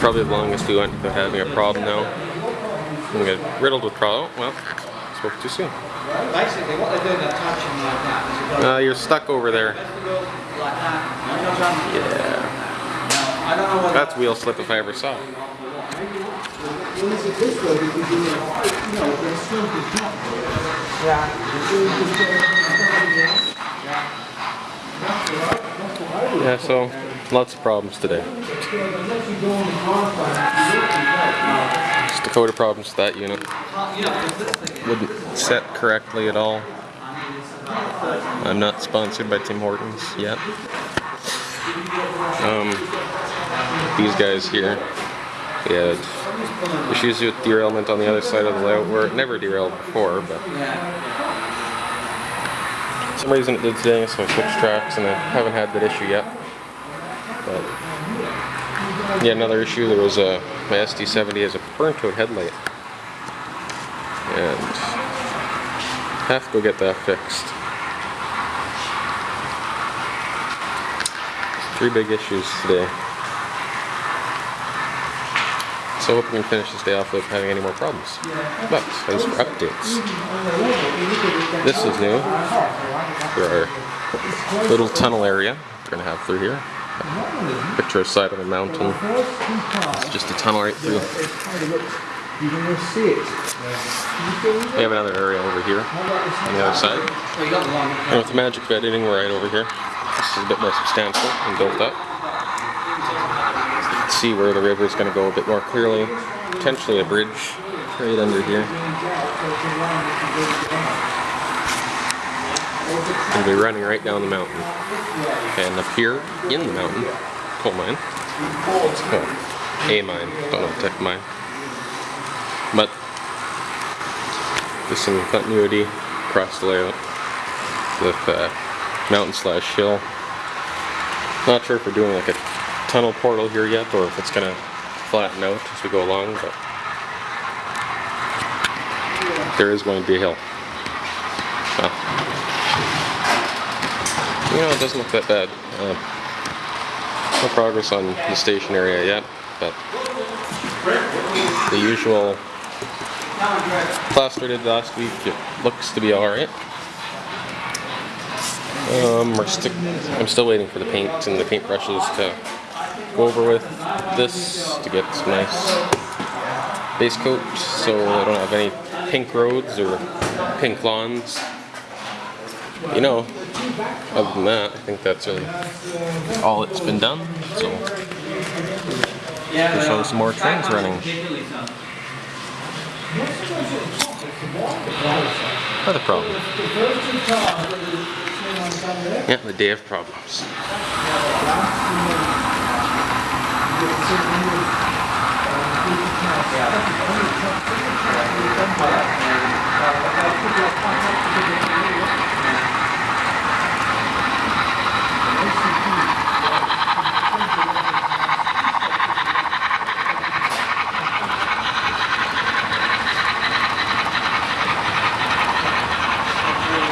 probably the longest we went without having a problem now. I'm gonna get riddled with problem. Well, spoke too soon. Basically, what they're doing, they're touching like that. You go, Uh, you're stuck over there. like that. You know what I'm- Yeah. I don't That's wheel slip if I ever saw it. Yeah, so lots of problems today. Dakota problems that unit. Wouldn't set correctly at all. I'm not sponsored by Tim Hortons yet. Um, these guys here, had issues with derailment on the other side of the layout where it never derailed before, but for some reason it did today, so I switched tracks and I haven't had that issue yet. But yeah, another issue, there was a, my SD70 has a burnt out headlight. And have to go get that fixed. Three big issues today. So I hope we can finish this day off without having any more problems. But as for updates, this is new for our little tunnel area we're gonna have through here. Picture side of a mountain. It's just a tunnel right through. We have another area over here on the other side. And with the magic of editing, right over here. This is a bit more substantial and built up. You can see where the river is going to go a bit more clearly. Potentially a bridge right under here. It'll be running right down the mountain. And up here in the mountain, coal mine. Well, a mine, don't know what mine. But there's some continuity across the layout with uh, mountain slash hill. Not sure if we're doing like a tunnel portal here yet or if it's gonna flatten out as we go along, but there is going to be a hill. It doesn't look that bad. Uh, no progress on the station area yet, but the usual plaster did last week. It looks to be alright. Um, I'm still waiting for the paint and the paintbrushes to go over with this to get some nice base coat so I don't have any pink roads or pink lawns. You know, other than that, I think that's really all that's been done. So we'll show some more trains running. Another problem. Yeah, the day of problems.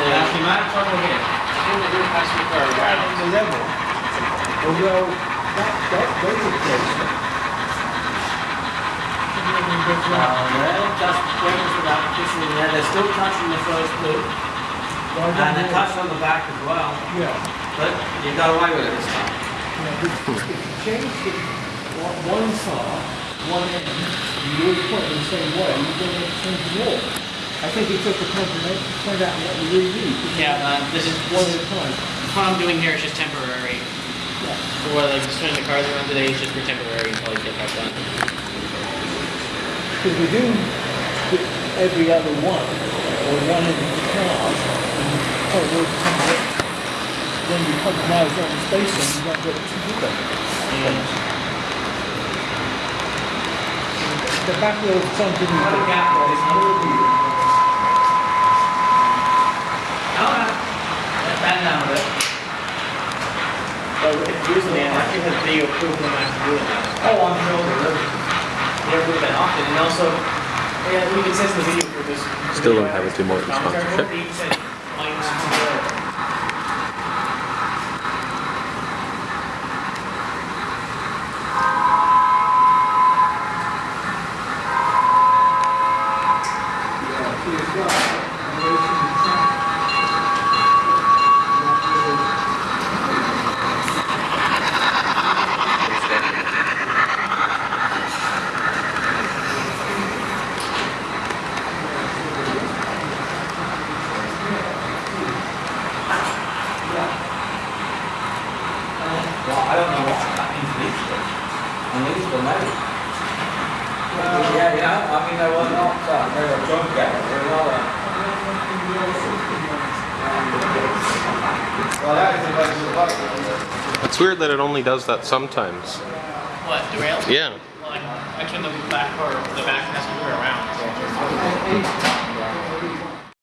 That's the amount of trouble here. the level. Although that, that goes replacement. Uh, they're just waiting for that petition in there. They're still touching the first loop. And they touched on the back as well. Yeah. But you got away with it this time. Yeah, if if you change the, one- one side, one end, you always point in the same way, you don't have to change the wall. I think it took the company to find out what you really need. Yeah, uh, this is, One at a time. what I'm doing here is just temporary. What, like, just turning the cars around today is just for temporary until I get that done. Because we do every other one, or one oh, of the cars, and you can't work somewhere. Then you compromise on the spacing, you don't get to do that. The back wheel is something Another can gap there, isn't there? Video I have to do it. Oh, I'm sure they would. They don't that often. And also, yeah, we can the video. Still don't have a two more sponsorship. Said, mine's zero. mean, they were not, uh, they were drunk at it, they were not, uh, Well, that is of bugs. It's weird that it only does that sometimes. What, the rail? Yeah. Well, I, I turned the back or the back around.